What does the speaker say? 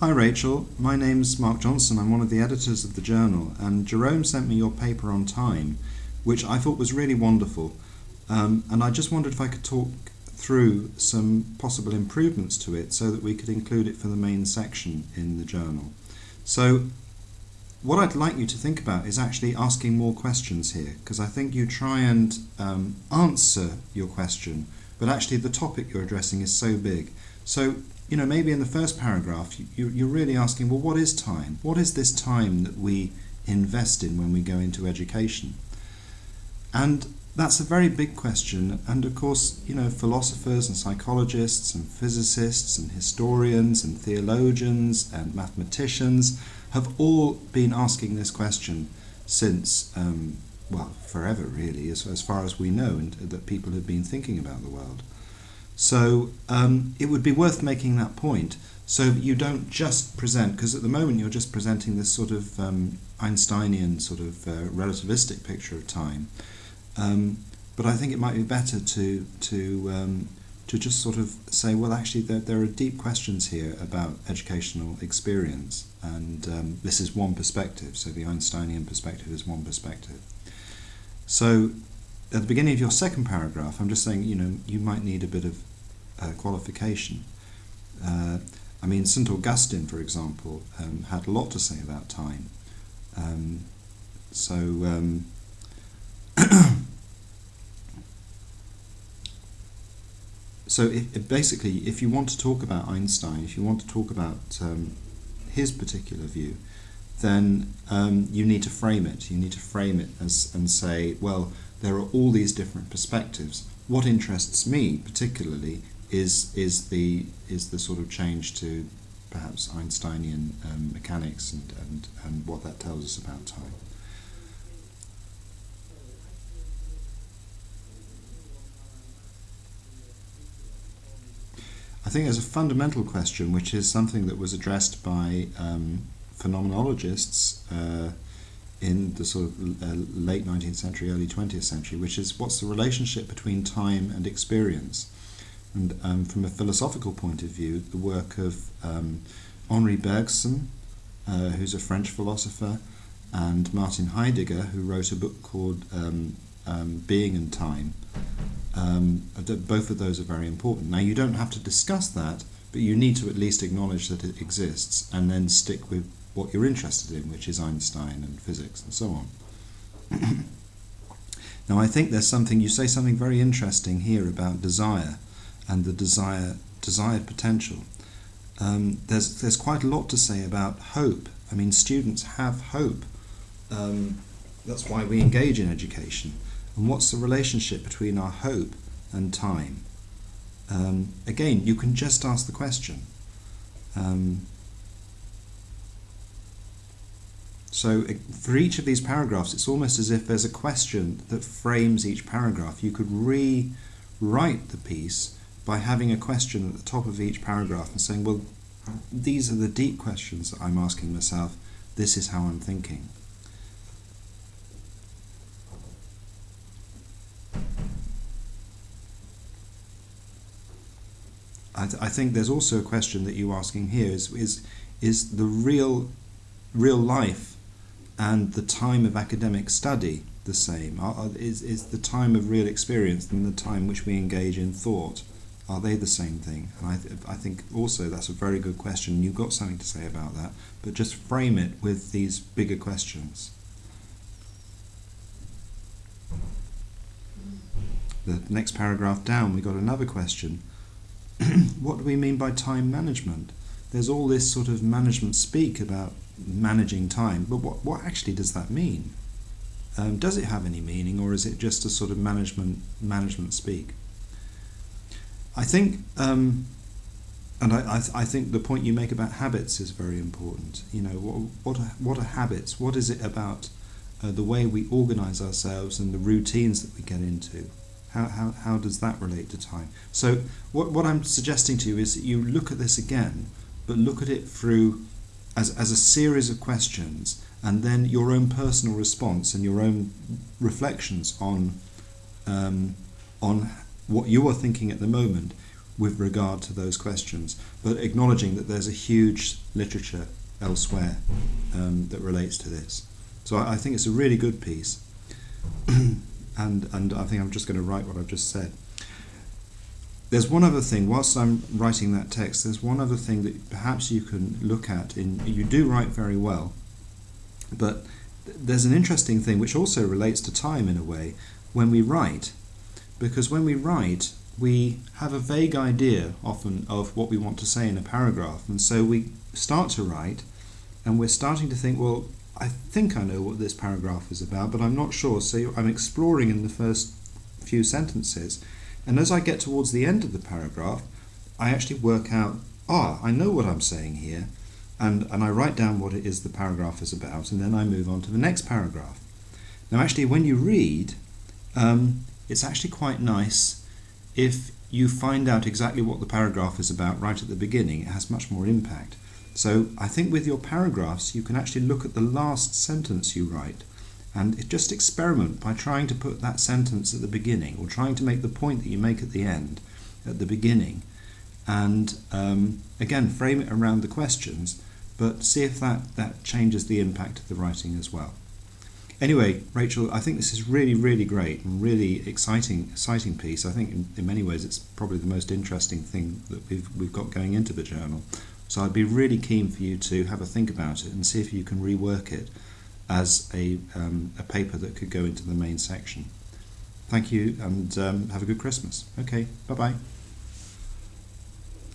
Hi Rachel, my name's Mark Johnson. I'm one of the editors of the journal, and Jerome sent me your paper on time, which I thought was really wonderful. Um, and I just wondered if I could talk through some possible improvements to it so that we could include it for the main section in the journal. So, what I'd like you to think about is actually asking more questions here, because I think you try and um, answer your question, but actually the topic you're addressing is so big. So, you know, maybe in the first paragraph, you, you're really asking, well, what is time? What is this time that we invest in when we go into education? And that's a very big question. And of course, you know, philosophers and psychologists and physicists and historians and theologians and mathematicians have all been asking this question since, um, well, forever really, as, as far as we know, and that people have been thinking about the world. So um, it would be worth making that point so that you don't just present, because at the moment you're just presenting this sort of um, Einsteinian sort of uh, relativistic picture of time. Um, but I think it might be better to to um, to just sort of say, well, actually, there, there are deep questions here about educational experience, and um, this is one perspective. So the Einsteinian perspective is one perspective. So at the beginning of your second paragraph, I'm just saying, you know, you might need a bit of uh, qualification. Uh, I mean, St. Augustine, for example, um, had a lot to say about time. Um, so, um, so if, basically, if you want to talk about Einstein, if you want to talk about um, his particular view, then um, you need to frame it. You need to frame it as and say, well, there are all these different perspectives. What interests me particularly is is the is the sort of change to perhaps Einsteinian um, mechanics and, and, and what that tells us about time. I think there's a fundamental question which is something that was addressed by um, phenomenologists uh, in the sort of uh, late 19th century, early 20th century, which is what's the relationship between time and experience? And um, from a philosophical point of view, the work of um, Henri Bergson, uh, who's a French philosopher, and Martin Heidegger, who wrote a book called um, um Being and Time. Um, both of those are very important. Now, you don't have to discuss that, but you need to at least acknowledge that it exists and then stick with what you're interested in, which is Einstein and physics and so on. now, I think there's something, you say something very interesting here about desire and the desire, desired potential. Um, there's, there's quite a lot to say about hope. I mean, students have hope. Um, that's why we engage in education. And what's the relationship between our hope and time? Um, again, you can just ask the question. Um, so uh, for each of these paragraphs, it's almost as if there's a question that frames each paragraph. You could rewrite the piece by having a question at the top of each paragraph and saying, well, these are the deep questions that I'm asking myself. This is how I'm thinking. I, th I think there's also a question that you're asking here is, is, is the real, real life and the time of academic study the same? Are, is, is the time of real experience and the time which we engage in thought? Are they the same thing? And I, th I think also that's a very good question. You've got something to say about that, but just frame it with these bigger questions. The next paragraph down, we got another question. what do we mean by time management? There's all this sort of management speak about managing time, but what, what actually does that mean? Um, does it have any meaning, or is it just a sort of management management speak? I think, um, and I, I, I, think the point you make about habits is very important. You know, what, what, are, what are habits? What is it about uh, the way we organize ourselves and the routines that we get into? How, how, how does that relate to time? So, what, what I'm suggesting to you is that you look at this again, but look at it through as, as a series of questions and then your own personal response and your own reflections on um, on what you are thinking at the moment with regard to those questions, but acknowledging that there's a huge literature elsewhere um, that relates to this. So I, I think it's a really good piece, and and I think I'm just going to write what I've just said. There's one other thing. Whilst I'm writing that text, there's one other thing that perhaps you can look at. In you do write very well, but there's an interesting thing which also relates to time in a way when we write, because when we write, we have a vague idea often of what we want to say in a paragraph, and so we start to write, and we're starting to think, well, I think I know what this paragraph is about, but I'm not sure. So I'm exploring in the first few sentences, and as I get towards the end of the paragraph, I actually work out, ah, I know what I'm saying here, and, and I write down what it is the paragraph is about, and then I move on to the next paragraph. Now, actually, when you read, um, it's actually quite nice if you find out exactly what the paragraph is about right at the beginning. It has much more impact. So I think with your paragraphs, you can actually look at the last sentence you write and just experiment by trying to put that sentence at the beginning or trying to make the point that you make at the end at the beginning. And um, again, frame it around the questions, but see if that, that changes the impact of the writing as well. Anyway, Rachel, I think this is really, really great and really exciting, exciting piece. I think in, in many ways it's probably the most interesting thing that we've, we've got going into the journal. So I'd be really keen for you to have a think about it and see if you can rework it as a, um, a paper that could go into the main section. Thank you and um, have a good Christmas. Okay, bye bye.